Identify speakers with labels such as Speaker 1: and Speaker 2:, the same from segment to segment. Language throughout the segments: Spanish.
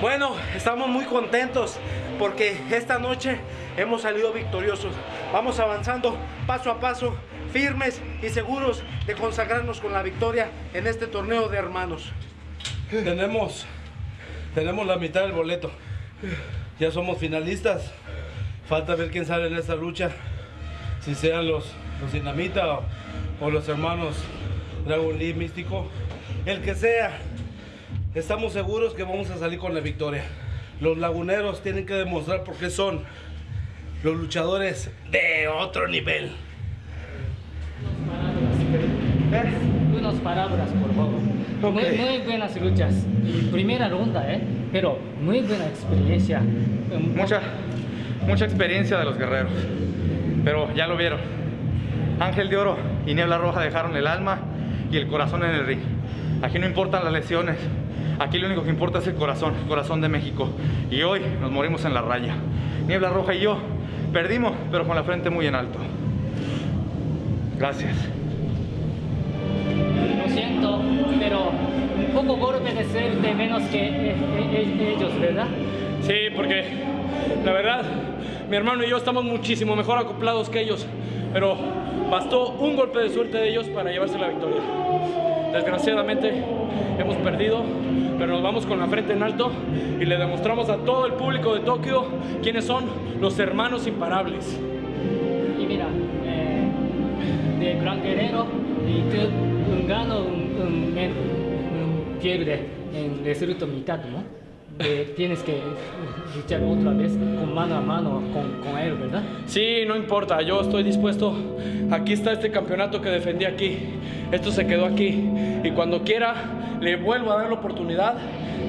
Speaker 1: Bueno, estamos muy contentos porque esta noche hemos salido victoriosos. Vamos avanzando paso a paso, firmes y seguros de consagrarnos con la victoria en este torneo de hermanos.
Speaker 2: Tenemos, tenemos la mitad del boleto. Ya somos finalistas. Falta ver quién sale en esta lucha. Si sean los, los Dinamita o, los hermanos Dragon Lee Místico. El que sea. Estamos seguros que vamos a salir con la victoria. Los laguneros tienen que demostrar por qué son los luchadores de otro nivel.
Speaker 3: Unas palabras, por favor. Muy, muy buenas luchas. Primera ronda, ¿eh? Pero muy buena experiencia.
Speaker 4: Mucha, mucha experiencia de los guerreros. Pero ya lo vieron. Ángel de Oro y Niebla Roja dejaron el alma y el corazón en el ring. Aquí no importan las lesiones. Aquí lo único que importa es el corazón, el corazón de México. Y hoy nos morimos en la raya. Niebla Roja y yo perdimos, pero con la frente muy en alto. Gracias.
Speaker 3: Lo siento, pero un poco golpe de ser de menos que eh, eh, ellos, ¿verdad?
Speaker 5: Sí, porque la verdad, mi hermano y yo estamos muchísimo mejor acoplados que ellos, pero bastó un golpe de suerte de ellos para llevarse la victoria. Desgraciadamente hemos perdido, pero nos vamos con la frente en alto y le demostramos a todo el público de Tokio quiénes son los hermanos imparables.
Speaker 3: Y mira, eh, de Gran Guerrero y un gano, un, un, un resultado mitad, ¿no? Eh, tienes que luchar otra vez con mano a mano con, con él, ¿verdad?
Speaker 5: Sí, no importa, yo estoy dispuesto. Aquí está este campeonato que defendí aquí. Esto se quedó aquí. Y cuando quiera, le vuelvo a dar la oportunidad,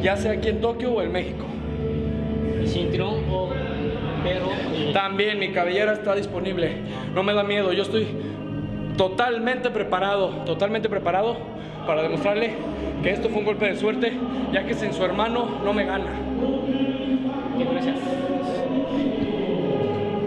Speaker 5: ya sea aquí en Tokio o en México.
Speaker 3: Y cinturón o pero y-
Speaker 5: También mi cabellera está disponible. No me da miedo. Yo estoy totalmente preparado, totalmente preparado para demostrarle que esto fue un golpe de suerte, ya que sin su hermano no me gana.
Speaker 3: Gracias.